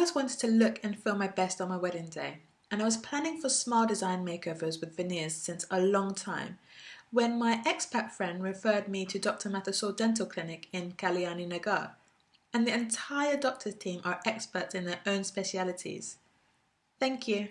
always wanted to look and feel my best on my wedding day, and I was planning for smile design makeovers with veneers since a long time when my expat friend referred me to Dr. Mathesol Dental Clinic in Kalyani Nagar, and the entire doctor's team are experts in their own specialities. Thank you.